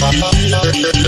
al canal!